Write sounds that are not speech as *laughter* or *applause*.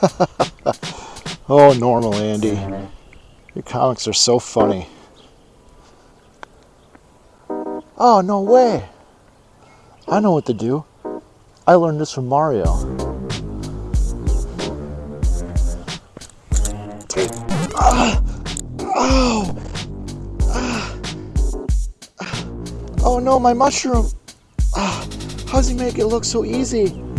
*laughs* oh, normal, Andy. Your comics are so funny. Oh, no way. I know what to do. I learned this from Mario. Ah, oh, oh no, my mushroom. Ah, how does he make it look so easy?